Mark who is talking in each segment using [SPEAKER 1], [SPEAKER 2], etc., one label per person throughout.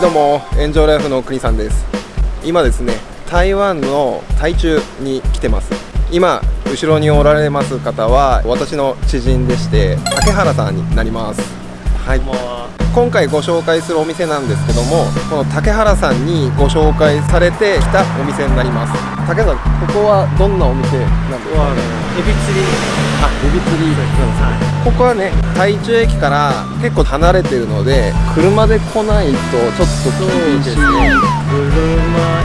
[SPEAKER 1] はいどうも炎上ライフの国さんです。今ですね台湾の台中に来てます。今後ろにおられます方は私の知人でして竹原さんになります。はい。今回ご紹介するお店なんですけどもこの竹原さんにご紹介されてきたお店になります。竹原さんここはどんなお店なんですか、ね、
[SPEAKER 2] エビ釣り。
[SPEAKER 1] あエビ釣り。なんです。ね、ここはね台中駅から結構離れてるので車で来ないとちょっと厳しい
[SPEAKER 2] 車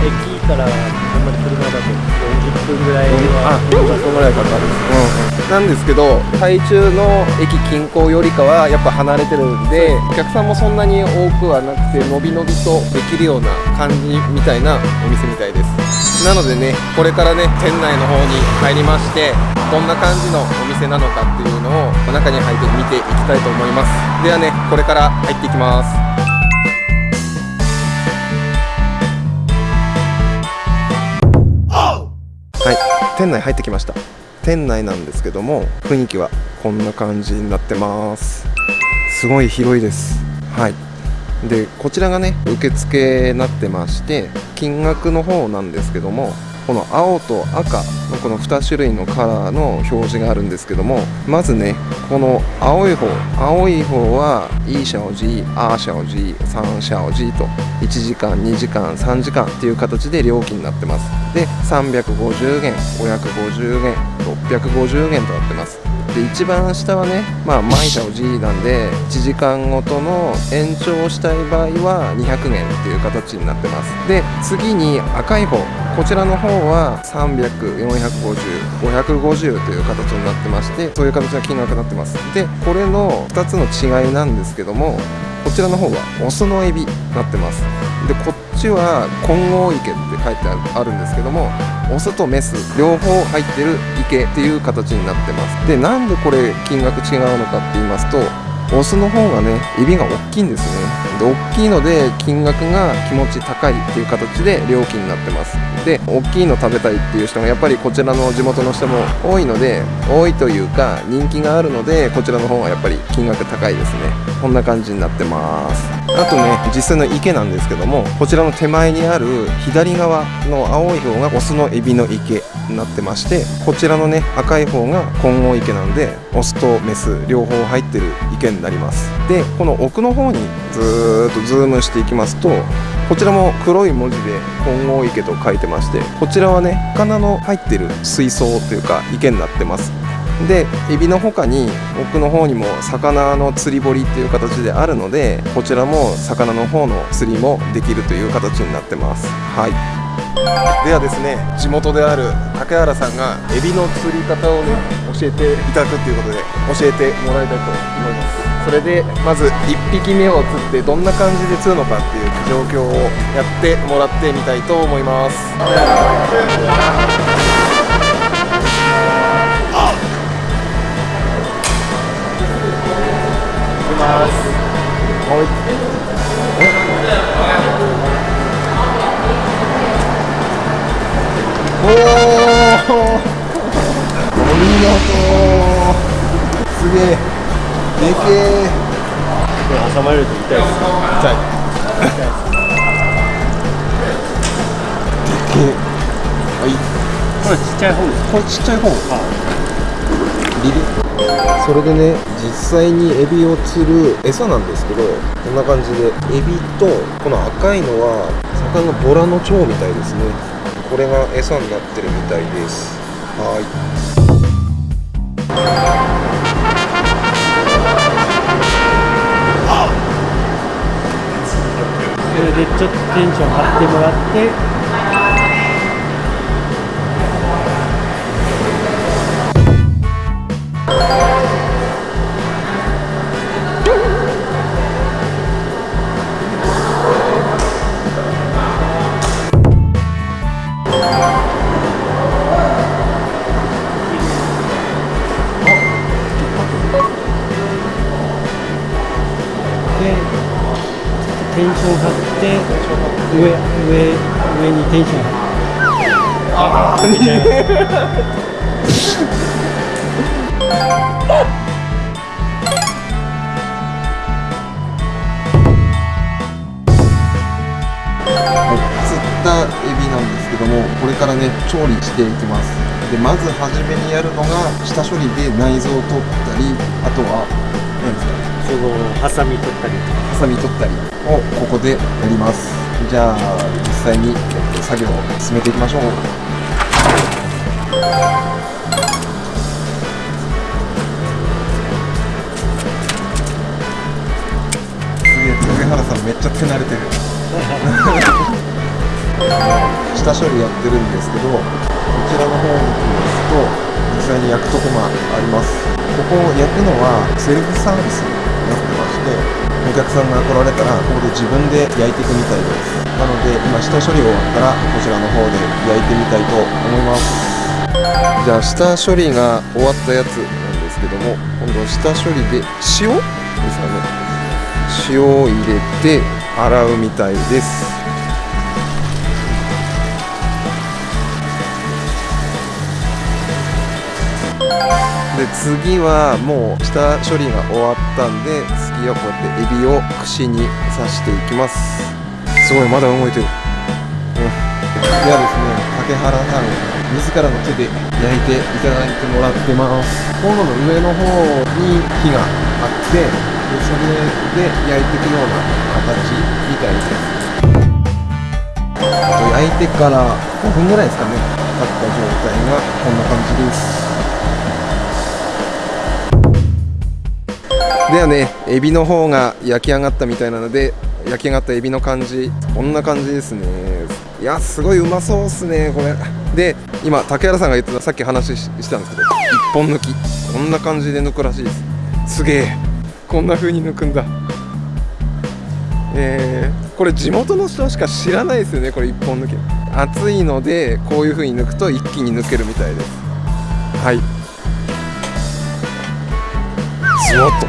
[SPEAKER 2] 駅からあんまり車だと40分ぐらいは
[SPEAKER 1] あ40分ぐらいかかる、うん、なんですけど台中の駅近郊よりかはやっぱ離れてるんでお客さんもそんなに多くはなくてのびのびとできるような感じみたいなお店みたいです。なのでねこれからね店内の方に入りましてどんな感じのお店なのかっていうのを中に入って見ていきたいと思います。ではねこれから入っていきます店内入ってきました。店内なんですけども雰囲気はこんな感じになってます。すごい広いです。はい。でこちらがね受付になってまして金額の方なんですけどもこの青と赤のこの2種類のカラーの表示があるんですけどもまずねこの青い方青い方は一小時、二小時、三小時 と1時間、2時間、3時間っていう形で料金になってます。で350元、550元、650元となってます。で一番下はねまあマイシャオ G なんで1時間ごとの延長したい場合は200元っていう形になってます。で次に赤い方。こちらの方は300450,550という形になってましてそういう形の金額になってます。でこれの2つの違いなんですけどもこちらの方はオスのエビになってます。でこっちは混合池って書いてあるんですけどもオスとメス両方入ってる池っていう形になってます。でなんでこれ金額違うのかって言いますとオスの方がねエビが大きいんですね。で大きいので金額が気持ち高いっていう形で料金になってます。で大きいの食べたいっていう人がやっぱりこちらの地元の人も多いので多いというか人気があるのでこちらの方がやっぱり金額高いですね。こんな感じになってます。あとね実際の池なんですけどもこちらの手前にある左側の青い方がオスのエビの池になってましてこちらのね赤い方が混合池なんでオスとメス両方入ってる池になります。でこの奥の方にずーっとズームしていきますとこちらも黒い文字で混合池と書いてましてこちらはね魚の入ってる水槽というか池になってます。でエビの他に奥の方にも魚の釣り堀っていう形であるのでこちらも魚の方の釣りもできるという形になってます。はい。ではですね地元である竹原さんがエビの釣り方をね教えていただくということで教えてもらいたいと思います。それでまず1匹目を釣ってどんな感じで釣るのかっていう状況をやってもらってみたいと思いますます。はい。おお。お見事。すげえ。でけえ。
[SPEAKER 2] 挟まれると痛いです。
[SPEAKER 1] 痛い。でけえ。はい。
[SPEAKER 2] これちっちゃい方です。
[SPEAKER 1] これちっちゃい方。リリ。それでね実際にエビを釣る餌なんですけどこんな感じでエビとこの赤いのは魚のボラの腸みたいですねこれが餌になってるみたいですはい
[SPEAKER 2] それでちょっとテンション張ってもらって。上上上にテンションああ
[SPEAKER 1] たエビなんですけどもこれからね調理していきます。でまず初めにやるのが下処理で内臓を取ったりあとは何ですか？ね
[SPEAKER 2] そこハサミ取ったり
[SPEAKER 1] ハサミ取ったりをここでやりますじゃあ実際に作業を進めていきましょう。すげえ上原さんめっちゃ手慣れてる。下処理やってるんですけどこちらの方に行きますと実際に焼くとこがあります。ここを焼くのはセルフサービスになってましてお客さんが来られたらここで自分で焼いていくみたいです。なので今下処理終わったらこちらの方で焼いてみたいと思います。じゃあ下処理が終わったやつなんですけども今度下処理で塩？ですかね。塩を入れて洗うみたいです。で次はもう下処理が終わったんで次はこうやってエビを串に刺していきます。すごいまだ動いてる、うん、ではですね竹原さん自らの手で焼いていただいてもらってます。コンロの上の方に火があってでそれで焼いていくような形みたいです。焼いてから5分ぐらいですかね経った状態がこんな感じです。ではね。エビの方が焼き上がったみたいなので焼き上がったエビの感じ。こんな感じですね。いやすごいうまそうっすねこれ。で今竹原さんが言ってたさっき話したんですけど一本抜き。こんな感じで抜くらしいです。すげえ。こんな風に抜くんだ。えー、これ地元の人しか知らないですよねこれ一本抜き。熱いのでこういう風に抜くと一気に抜けるみたいです。はい。スワッと。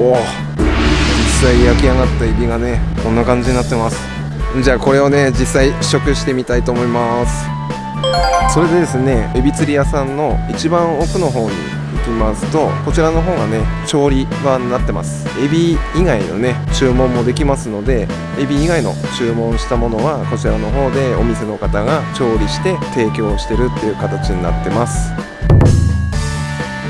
[SPEAKER 1] おお。実際焼き上がったエビがねこんな感じになってます。じゃあこれをね実際試食してみたいと思います。それでですねエビ釣り屋さんの一番奥の方に行きますとこちらの方がね調理場になってます。エビ以外のね注文もできますのでエビ以外の注文したものはこちらの方でお店の方が調理して提供してるっていう形になってます。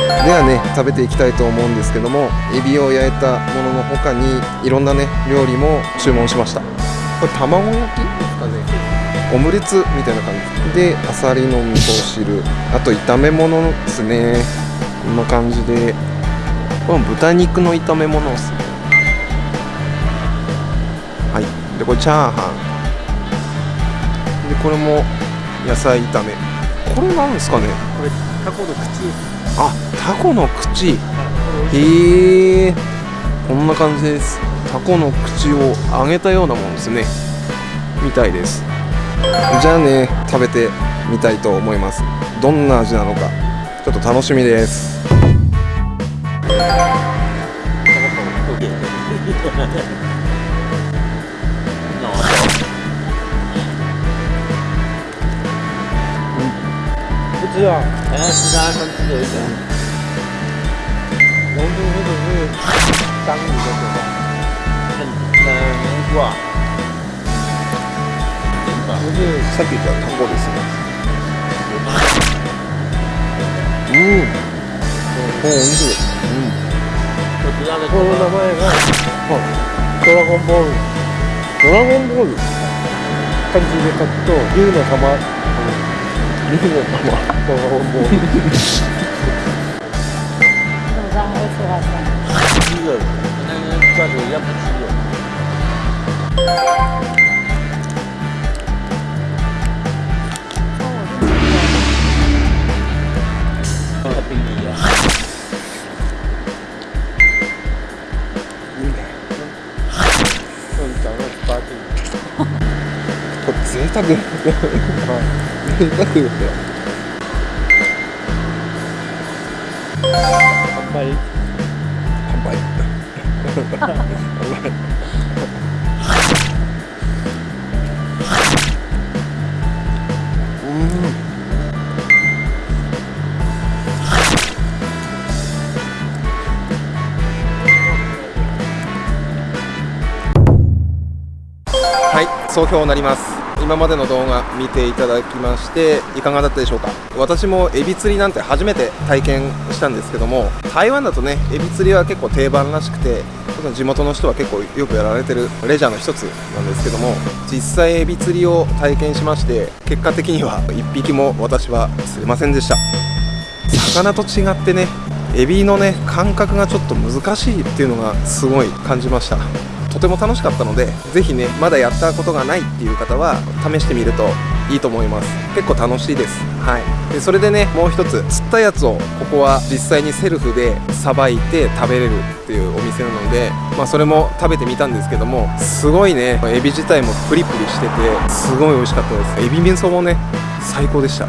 [SPEAKER 1] ではね食べていきたいと思うんですけどもエビを焼いたものの他にいろんなね料理も注文しました。これ卵焼きですかね。オムレツみたいな感じ。であさりの味噌汁。あと炒め物ですね。こんな感じで。これも豚肉の炒め物ですね。はい。でこれチャーハン。でこれも野菜炒め。これなんですかね。
[SPEAKER 2] これタコの口
[SPEAKER 1] あタコの口。へえ。こんな感じです。タコの口を揚げたようなものですね。みたいです。じゃあね食べてみたいと思います。どんな味なのかちょっと楽しみです。
[SPEAKER 2] 不知道，好像其他上次有一种龙珠或者是章鱼的口感，很很凝固啊。不是
[SPEAKER 1] さっき言ったタコですねうんおおいしい
[SPEAKER 2] 我知道的。この名前が、ドラゴンボール。ドラゴンボール漢字で書くと、竜の玉。竜の玉。ドラゴンボール。
[SPEAKER 3] 吃好吃？
[SPEAKER 2] 鸡的，跟那个罐头一样的鸡的。像冰一样。嗯，长得八斤。
[SPEAKER 1] これ贅沢贅沢ですよ
[SPEAKER 2] 乾杯。
[SPEAKER 1] ははい総評になります。今までの動画見ていただきましていかがだったでしょうか？私もエビ釣りなんて初めて体験したんですけども台湾だとねエビ釣りは結構定番らしくて地元の人は結構よくやられてるレジャーの一つなんですけども実際エビ釣りを体験しまして結果的には1匹も私は釣れませんでした。魚と違ってねエビのね感覚がちょっと難しいっていうのがすごい感じました。とても楽しかったのでぜひねまだやったことがないっていう方は試してみるといいと思います。結構楽しいです。はい。でそれでねもう一つ釣ったやつをここは実際にセルフでさばいて食べれるっていうお店なのでまあそれも食べてみたんですけどもすごいねエビ自体もプリプリしててすごい美味しかったです。エビ味噌もね最高でした。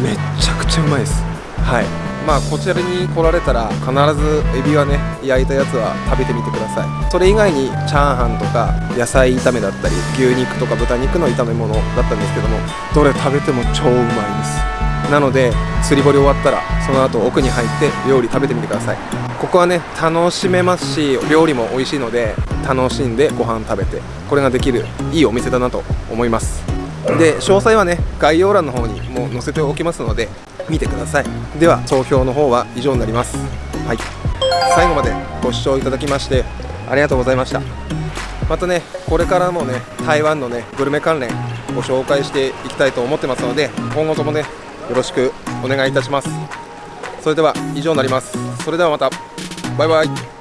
[SPEAKER 1] めっちゃくちゃうまいです。はい。まあこちらに来られたら必ずエビはね焼いたやつは食べてみてください。それ以外にチャーハンとか野菜炒めだったり牛肉とか豚肉の炒め物だったんですけどもどれ食べても超うまいです。なので釣り堀終わったらその後奥に入って料理食べてみてください。ここはね楽しめますし料理も美味しいので楽しんでご飯食べてこれができるいいお店だなと思います。で詳細はね概要欄の方にも載せておきますので見てください。では投票の方は以上になります。はい。最後までご視聴いただきましてありがとうございました。またねこれからもね台湾のねグルメ関連ご紹介していきたいと思ってますので今後ともねよろしくお願いいたします。それでは以上になります。それではまた。バイバイ。